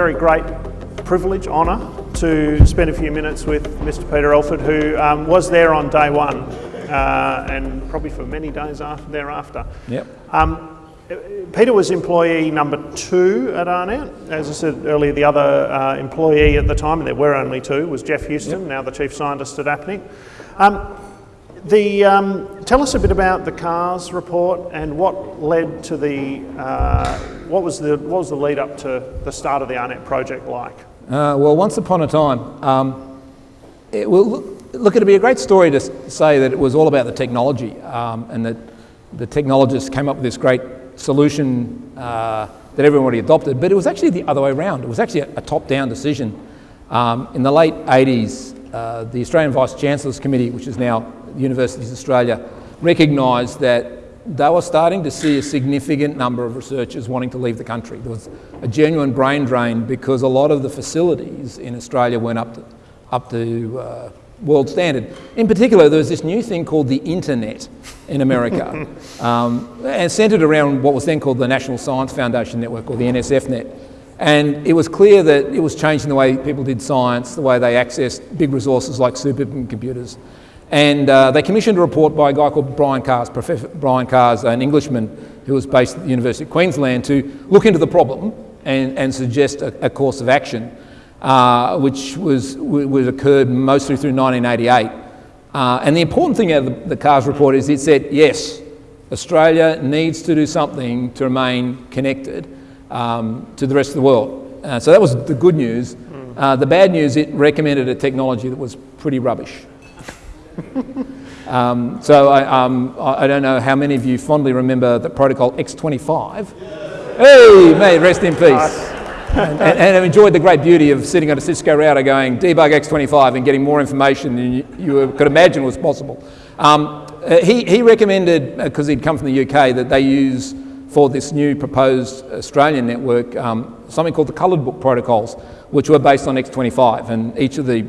very great privilege, honour, to spend a few minutes with Mr Peter Elford, who um, was there on day one uh, and probably for many days after, thereafter. Yep. Um, Peter was employee number two at AARNet. As I said earlier, the other uh, employee at the time, and there were only two, was Geoff Huston, yep. now the chief scientist at APNIC. Um, the, um, tell us a bit about the Carss report and what led to the, uh, what, was the, what was the lead up to the start of the AARNet project like? Uh, well, once upon a time, um, it will look, look, it'd be a great story to say that it was all about the technology um, and that the technologists came up with this great solution uh, that everybody adopted, but it was actually the other way around. It was actually a, a top-down decision. Um, in the late 80s, uh, the Australian Vice-Chancellors Committee, which is now Universities of Australia, recognised that they were starting to see a significant number of researchers wanting to leave the country. There was a genuine brain drain because a lot of the facilities in Australia weren't up to, up to uh, world standard. In particular, there was this new thing called the internet in America, um, and centered around what was then called the National Science Foundation Network, or the NSFNet. And it was clear that it was changing the way people did science, the way they accessed big resources like supercomputers. And uh, they commissioned a report by a guy called Brian Carss, Professor Brian Carss, an Englishman who was based at the University of Queensland, to look into the problem and, and suggest a, a course of action uh, which was, was occurred mostly through 1988. Uh, and the important thing out of the, the Carss report is it said, yes, Australia needs to do something to remain connected um, to the rest of the world. Uh, so that was the good news. Uh, the bad news, it recommended a technology that was pretty rubbish. um, so I, um, I, don't know how many of you fondly remember the protocol X25. Hey, mate, rest in peace and, and, and, I've enjoyed the great beauty of sitting on a Cisco router going debug X25 and getting more information than you, you could imagine was possible. Um, uh, he, he recommended, because uh, he'd come from the UK, that they use for this new proposed Australian network um, something called the coloured book protocols, which were based on X25. And each of the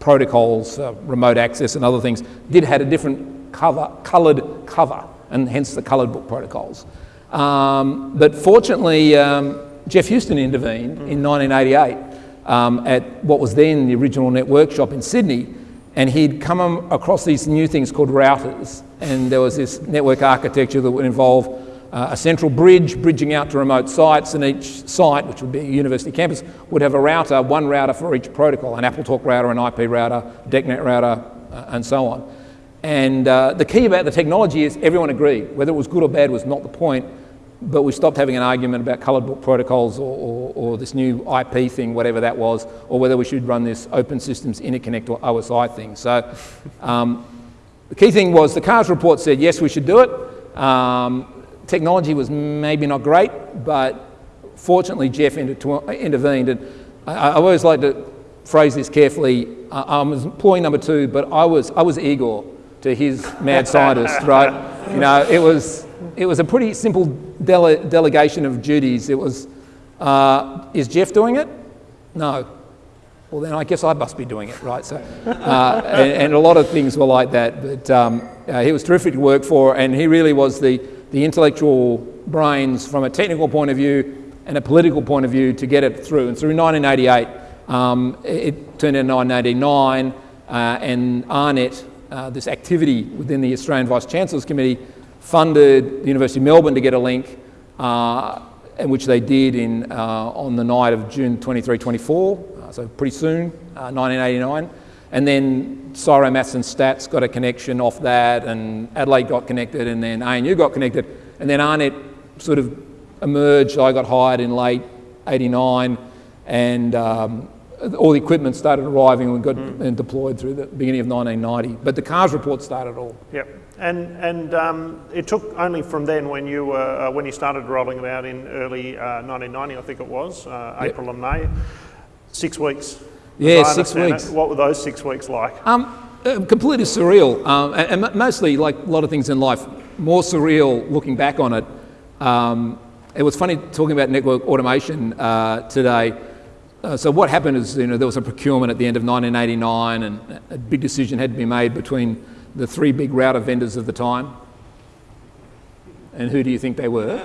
protocols, uh, remote access and other things, did had a different cover, coloured cover, and hence the coloured book protocols. Um, but fortunately, um, Geoff Huston intervened mm. in 1988 um, at what was then the original Networkshop in Sydney, and he'd come across these new things called routers, and there was this network architecture that would involve uh, a central bridge bridging out to remote sites, and each site, which would be a university campus, would have a router, one router for each protocol, an AppleTalk router, an IP router, DECnet router, uh, and so on. And uh, the key about the technology is everyone agreed. Whether it was good or bad was not the point but we stopped having an argument about coloured book protocols or, or, or, this new IP thing, whatever that was, or whether we should run this open systems interconnect or OSI thing. So um, the key thing was the Carss report said, yes, we should do it. Um, technology was maybe not great, but fortunately Geoff intervened. And I, I, always like to phrase this carefully. I, I was employee number two, but I was, I was Igor to his mad scientist, right? You know, it was, it was a pretty simple dele delegation of duties. It was, uh, is Geoff doing it? No. Well, then I guess I must be doing it, right? So, uh, and, and, a lot of things were like that. But um, uh, he was terrific to work for, and he really was the, the intellectual brains from a technical point of view and a political point of view to get it through. And through 1988, um, it turned into 1989, uh, and AARNet, uh, this activity within the Australian Vice Chancellors Committee, funded the University of Melbourne to get a link, uh, which they did in, uh, on the night of June 23, 24, uh, so pretty soon, 1989. And then CSIRO Maths and Stats got a connection off that, and Adelaide got connected, and then ANU got connected. And then AARNet sort of emerged. I got hired in late 89, and um, all the equipment started arriving and got mm. deployed through the beginning of 1990. But the Carss report started all. Yep. And, and um, it took only from then when you, were, uh, when you started rolling it out in early uh, 1990, I think it was, uh, yep. April and May, six weeks. Yeah, six weeks. It. What were those six weeks like? Um, uh, completely surreal, um, and, and, mostly, like a lot of things in life, more surreal looking back on it. Um, it was funny talking about network automation uh, today. Uh, so what happened is, you know, there was a procurement at the end of 1989 and a big decision had to be made between the three big router vendors of the time. And who do you think they were?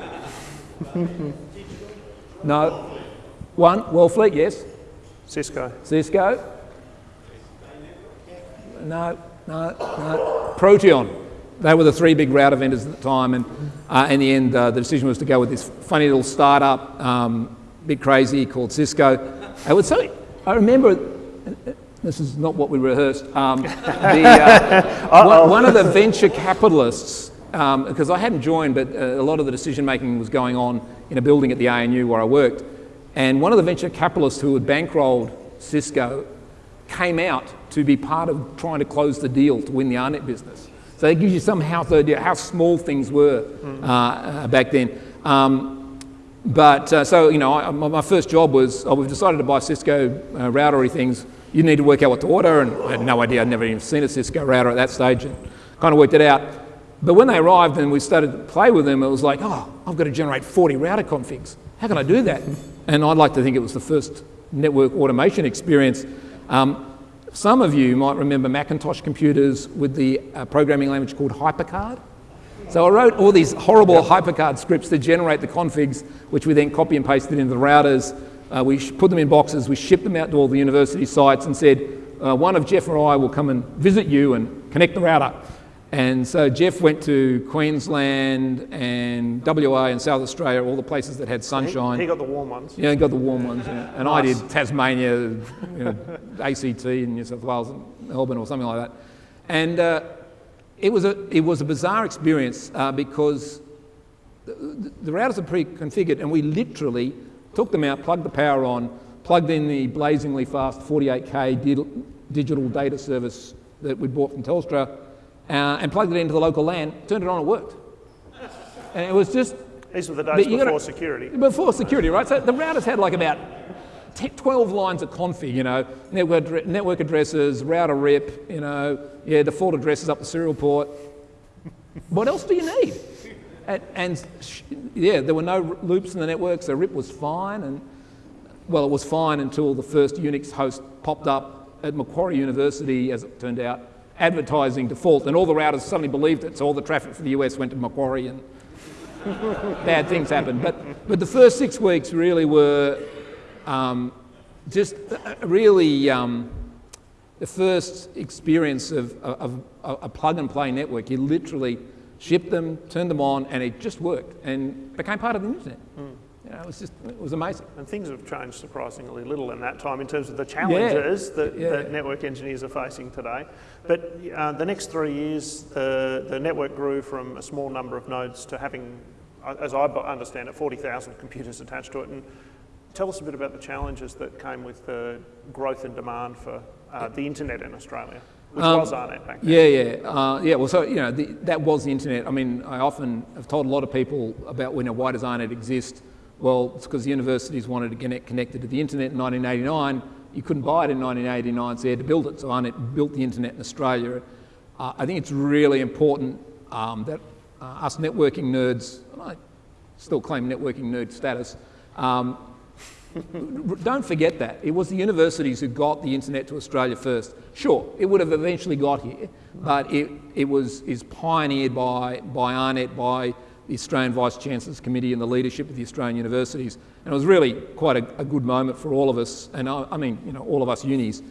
no. One, Wellfleet, yes. Cisco. Cisco. No, no, no. Proteon. They were the three big router vendors at the time, and uh, in the end, uh, the decision was to go with this funny little startup, um, bit crazy, called Cisco. I would say, I remember, this is not what we rehearsed, um, the, uh, one, one, of the venture capitalists, because um, I hadn't joined, but uh, a lot of the decision making was going on in a building at the ANU where I worked, and one of the venture capitalists who had bankrolled Cisco came out to be part of trying to close the deal to win the AARNet business. So it gives you some house idea how small things were mm. uh, back then. Um, but uh, so, you know, I, my, first job was, oh, we've decided to buy Cisco uh, routery things. You need to work out what to order, and I had no idea. I'd never even seen a Cisco router at that stage, and kind of worked it out. But when they arrived and we started to play with them, it was like, oh, I've got to generate 40 router configs. How can I do that? And I'd like to think it was the first network automation experience. Um, some of you might remember Macintosh computers with the uh, programming language called HyperCard. So I wrote all these horrible. HyperCard scripts to generate the configs, which we then copy and pasted into the routers. Uh, we put them in boxes, we shipped them out to all the university sites and said, uh, one of Geoff or I will come and visit you and connect the router. And so Geoff went to Queensland and WA and South Australia, all the places that had sunshine. He, he got the warm ones. Yeah, he got the warm ones. Yeah. And nice. I did Tasmania, you know, ACT in New South Wales and Melbourne or something like that. And uh, it, was a, it was a bizarre experience uh, because the, the routers are pre-configured and we literally took them out, plugged the power on, plugged in the blazingly fast 48K digital data service that we bought from Telstra, uh, and plugged it into the local LAN, turned it on, it worked. And it was just. These were the days before gotta, security. Before security, right? So the routers had like about 10, 12 lines of config, you know, network, network addresses, router rip, you know, yeah, default addresses up the serial port. what else do you need? And, and, yeah, there were no loops in the network, so RIP was fine. And well, it was fine until the first Unix host popped up at Macquarie University, as it turned out, advertising default, and all the routers suddenly believed it, so all the traffic for the US went to Macquarie and bad things happened. But, but the first six weeks really were um, just really um, the first experience of, of, of, a plug and play network. You literally shipped them, turned them on, and it just worked and became part of the internet. Mm. You know, it was just, it was amazing. And things have changed surprisingly little in that time in terms of the challenges yeah. That, yeah. that, network engineers are facing today. But uh, the next three years, the, the network grew from a small number of nodes to having, uh, as I understand it, 40,000 computers attached to it. And tell us a bit about the challenges that came with the growth and demand for uh, the internet in Australia. Which um, was back then. Yeah, yeah, uh, yeah. Well, so you know, the, that was the internet. I mean, I often have told a lot of people about when you know, why does AARNet exist well, it's because the universities wanted to get connected to the internet in 1989. You couldn't buy it in 1989, so you had to build it. So AARNet built the internet in Australia. Uh, I think it's really important um, that uh, us networking nerds, I still claim networking nerd status, um, don't forget that. It was the universities who got the internet to Australia first. Sure, it would have eventually got here, but it, it was is pioneered by, by AARNet, by the Australian Vice Chancellor's Committee and the leadership of the Australian universities. And it was really quite a, a good moment for all of us, and I, I, mean, you know, all of us unis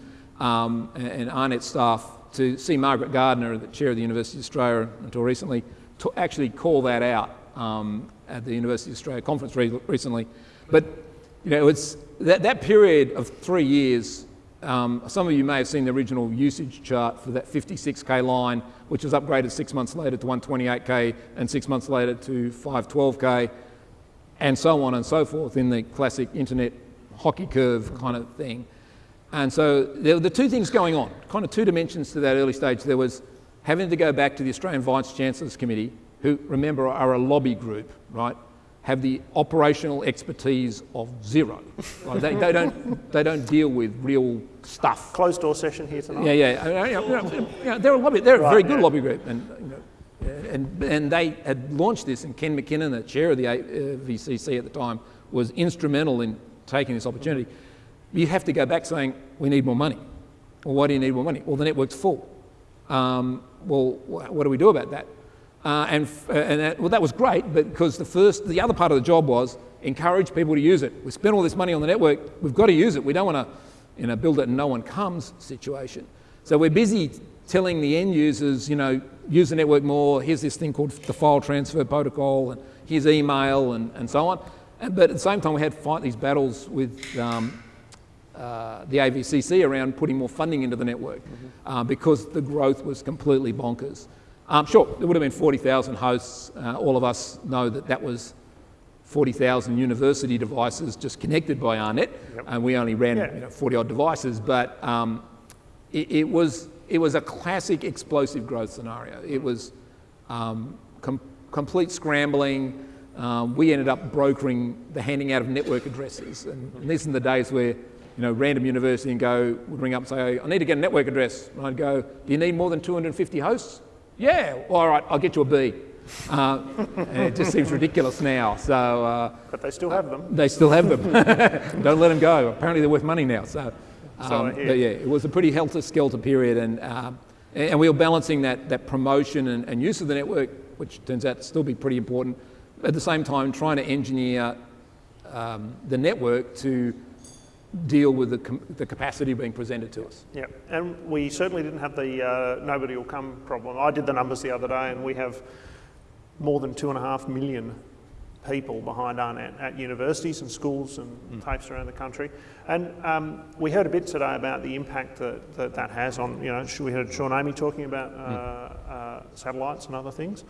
um, and, and AARNet staff to see Margaret Gardner, the chair of the University of Australia until recently, to actually call that out um, at the University of Australia conference re recently. But you know, it's that, that period of three years um, some of you may have seen the original usage chart for that 56k line, which was upgraded six months later to 128k and six months later to 512k, and so on and so forth in the classic internet hockey curve kind of thing. And so there were the two things going on, kind of two dimensions to that early stage. There was having to go back to the Australian Vice Chancellor's Committee, who, remember, are a lobby group, right? Have the operational expertise of zero. Right? They, they, don't, they don't deal with real stuff. Closed door session here tonight. Yeah, yeah. You know, you know, they're a lobby. They're right, a very good yeah. lobby group, and, you know, and and they had launched this. And Ken McKinnon, the chair of the VCC at the time, was instrumental in taking this opportunity. You have to go back saying we need more money. Well, why do you need more money? Well, the network's full. Um, well, what do we do about that? Uh, and f- and that, well, that was great because the first, the other part of the job was encourage people to use it. We spent all this money on the network, we've got to use it. We don't want to you know, build it and no one comes situation. So we're busy telling the end users, you know, use the network more, here's this thing called the file transfer protocol, and here's email, and, and so on. And, but at the same time, we had to fight these battles with um, uh, the AVCC around putting more funding into the network mm-hmm. uh, because the growth was completely bonkers. Um, sure, there would have been 40,000 hosts. Uh, all of us know that that was 40,000 university devices just connected by AARNet, yep. and we only ran yeah. you know, 40 odd devices. But um, it, it, was it was a classic explosive growth scenario. It was um, com- complete scrambling. Um, we ended up brokering the handing out of network addresses, and, and these are the days where you know, random university and go would ring up and say, I need to get a network address. And I'd go, do you need more than 250 hosts? Yeah, well, all right, I'll get you a B. Uh, it just seems ridiculous now. So, uh, but they still have them. They still have them. Don't let them go. Apparently, they're worth money now. So, um, but yeah, it was a pretty helter-skelter period, and um, and we were balancing that that promotion and, and, use of the network, which turns out to still be pretty important. At the same time, trying to engineer um, the network to deal with the, com- the capacity being presented to us. Yeah, and we certainly didn't have the uh, nobody will come problem. I did the numbers the other day, and we have more than two and a half million people behind AARNet at universities and schools and mm. Around the country. And um, we heard a bit today about the impact that that, that has on, you know, we heard Sean Amy talking about uh, mm. uh, satellites and other things,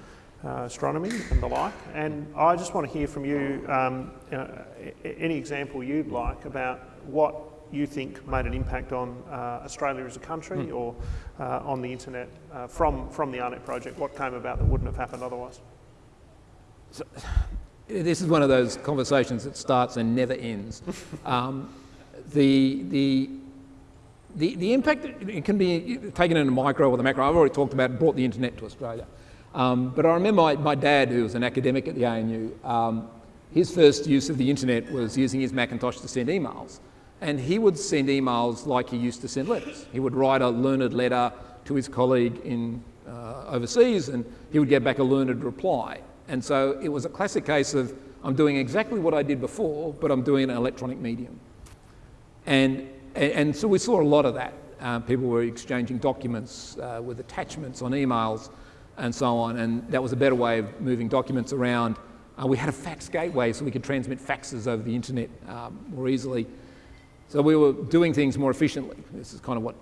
uh, astronomy and the like. And I just want to hear from you, um, you know, any example you'd like about what you think made an impact on uh, Australia as a country mm. or uh, on the internet uh, from, from the AARNet project? What came about that wouldn't have happened otherwise? So, this is one of those conversations that starts and never ends. um, the, the, the, the impact, it can be taken in a micro or the macro. I've already talked about brought the internet to Australia. Um, but I remember my, my, dad, who was an academic at the ANU, um, his first use of the internet was using his Macintosh to send emails. And he would send emails like he used to send letters. He would write a learned letter to his colleague in uh, overseas and he would get back a learned reply. And so it was a classic case of I'm doing exactly what I did before, but I'm doing an electronic medium. And, and so we saw a lot of that. Uh, people were exchanging documents uh, with attachments on emails and so on, and that was a better way of moving documents around. Uh, we had a fax gateway so we could transmit faxes over the internet um, more easily. So we were doing things more efficiently. This is kind of what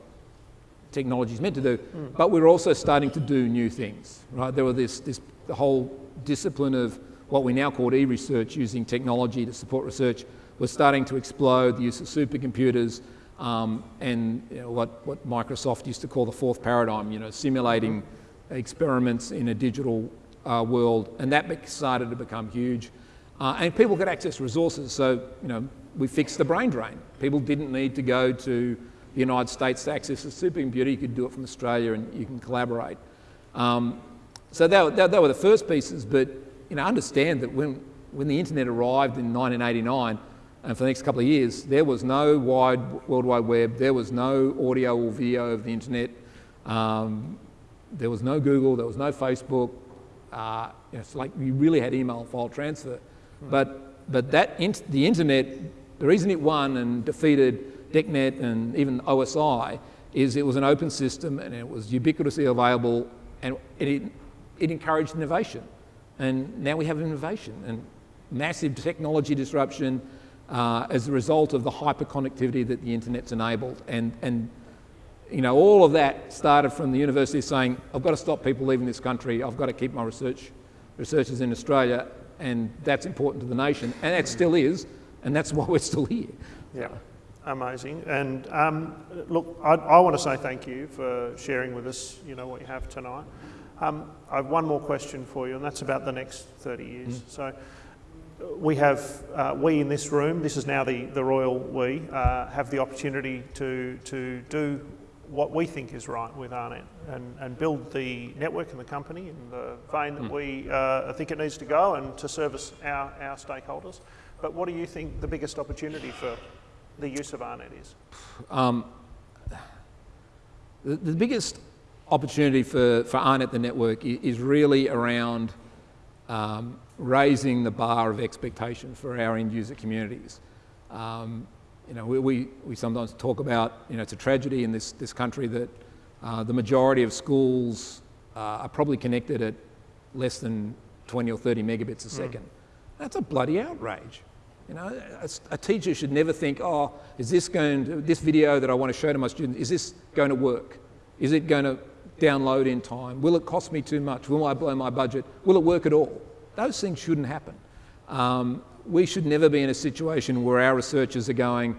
technology is meant to do. Mm. But we were also starting to do new things, right? There was this, this the whole discipline of what we now call e-research using technology to support research was starting to explode, the use of supercomputers, um, and you know, what, what Microsoft used to call the fourth paradigm, you know, simulating experiments in a digital uh, world, and that started to become huge. Uh, and people could access resources, so you know, we fixed the brain drain. People didn't need to go to the United States to access a supercomputer. You could do it from Australia, and you can collaborate. Um, so that, that, that, were the first pieces, but you know, understand that when, when the internet arrived in 1989, and for the next couple of years, there was no wide World Wide Web, there was no audio or video of the internet, um, there was no Google, there was no Facebook. Uh, you know, it's like you really had email file transfer. But, but that the internet, the reason it won and defeated DECnet and even OSI is it was an open system and it was ubiquitously available and it, it encouraged innovation. And now we have innovation and massive technology disruption uh, as a result of the hyperconnectivity that the internet's enabled. And, and you know, all of that started from the university saying, I've got to stop people leaving this country, I've got to keep my research, researchers in Australia, and that's important to the nation, and it still is, and that's why we're still here. Yeah, amazing. And um, look, I, I want to say thank you for sharing with us, you know, what you have tonight. Um, I have one more question for you, and that's about the next 30 years. Mm. So we have, uh, we in this room, this is now the, the royal we, uh, have the opportunity to, to do what we think is right with AARNet and, and build the network and the company in the vein that mm. we uh, think it needs to go and to service our, our stakeholders. But what do you think the biggest opportunity for the use of AARNet is? Um, the, the biggest opportunity for, for AARNet, the network, is really around um, raising the bar of expectation for our end user communities. Um, you know, we, we, we, sometimes talk about, you know, it's a tragedy in this, this country that uh, the majority of schools uh, are probably connected at less than 20 or 30 megabits a hmm. second. Mm. That's a bloody outrage. You know, a, a, teacher should never think, oh, is this going to, this video that I want to show to my students, is this going to work? Is it going to download in time? Will it cost me too much? Will I blow my budget? Will it work at all? Those things shouldn't happen. Um, we should never be in a situation where our researchers are going,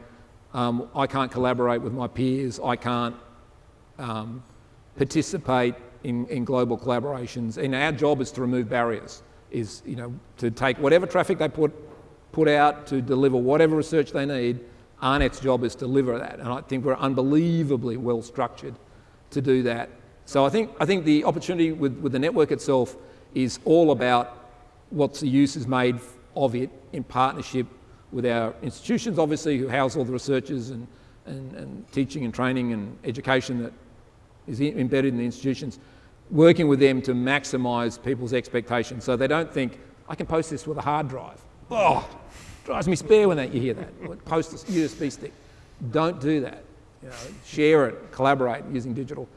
um, I can't collaborate with my peers, I can't um, participate in, in global collaborations. And our job is to remove barriers, is you know, to take whatever traffic they put, put out to deliver whatever research they need. AARNet's job is to deliver that. And I think we're unbelievably well structured to do that. So I think, I think the opportunity with, with the network itself is all about what the use is made of it in partnership with our institutions, obviously, who house all the researchers and, and, and teaching and training and education that is embedded in the institutions, working with them to maximise people's expectations so they don't think, I can post this with a hard drive. Oh, drives me spare when that, you hear that. Post a USB stick. Don't do that. You know, share it, collaborate using digital.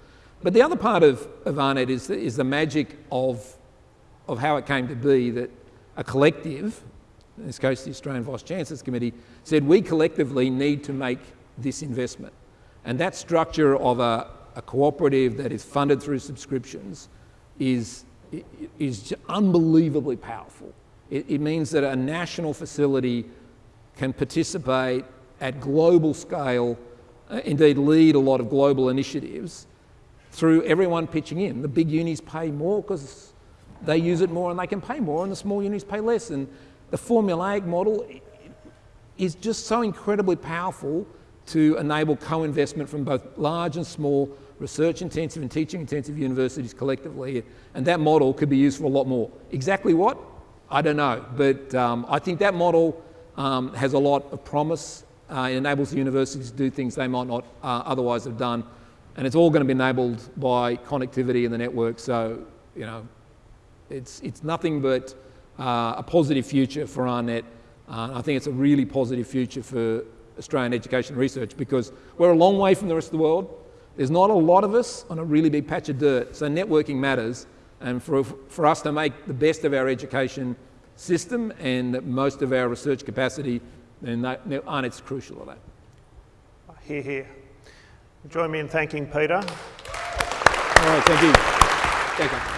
But the other part of, of AARNet is the, is the magic of, of how it came to be that a collective, in this case the Australian Vice Chancellors Committee, said we collectively need to make this investment. And that structure of a, a cooperative that is funded through subscriptions is, is unbelievably powerful. It, it means that a national facility can participate at global scale, uh, indeed lead a lot of global initiatives through everyone pitching in. The big unis pay more because they use it more and they can pay more, and the small unis pay less. And the formulaic model is just so incredibly powerful to enable co-investment from both large and small research intensive and teaching intensive universities collectively. And that model could be used for a lot more. Exactly what? I don't know. But um, I think that model um, has a lot of promise. Uh, it enables the universities to do things they might not uh, otherwise have done. And it's all going to be enabled by connectivity in the network. So, you know, it's, it's nothing but uh, a positive future for AARNet. Uh, I think it's a really positive future for Australian education research because we're a long way from the rest of the world. There's not a lot of us on a really big patch of dirt, so networking matters. And for, for us to make the best of our education system and most of our research capacity, then that, crucial of that. Hear, hear. Join me in thanking Peter. All right, thank you. Thank you.